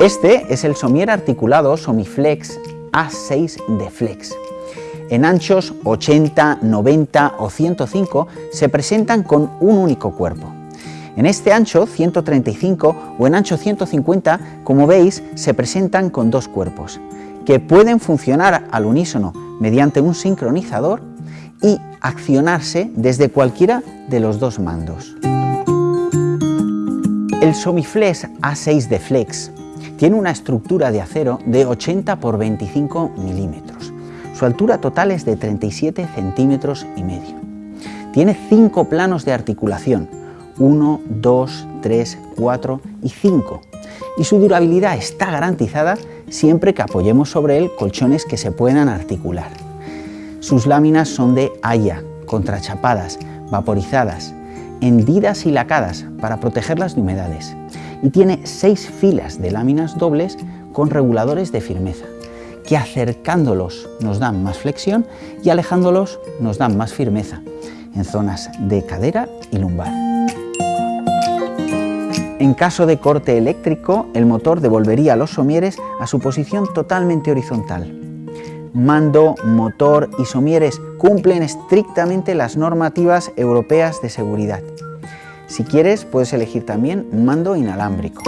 Este es el somier articulado Somiflex A6 de Flex. En anchos 80, 90 o 105 se presentan con un único cuerpo. En este ancho 135 o en ancho 150, como veis, se presentan con dos cuerpos, que pueden funcionar al unísono mediante un sincronizador y accionarse desde cualquiera de los dos mandos. El Somiflex A6 de Flex tiene una estructura de acero de 80 por 25 milímetros. Su altura total es de 37 centímetros y medio. Tiene cinco planos de articulación, 1, 2, 3, 4 y 5. Y su durabilidad está garantizada siempre que apoyemos sobre él colchones que se puedan articular. Sus láminas son de haya, contrachapadas, vaporizadas, hendidas y lacadas para protegerlas de humedades. Y tiene seis filas de láminas dobles con reguladores de firmeza, que acercándolos nos dan más flexión y alejándolos nos dan más firmeza en zonas de cadera y lumbar. En caso de corte eléctrico, el motor devolvería los somieres a su posición totalmente horizontal. Mando, motor y somieres cumplen estrictamente las normativas europeas de seguridad. Si quieres, puedes elegir también un mando inalámbrico.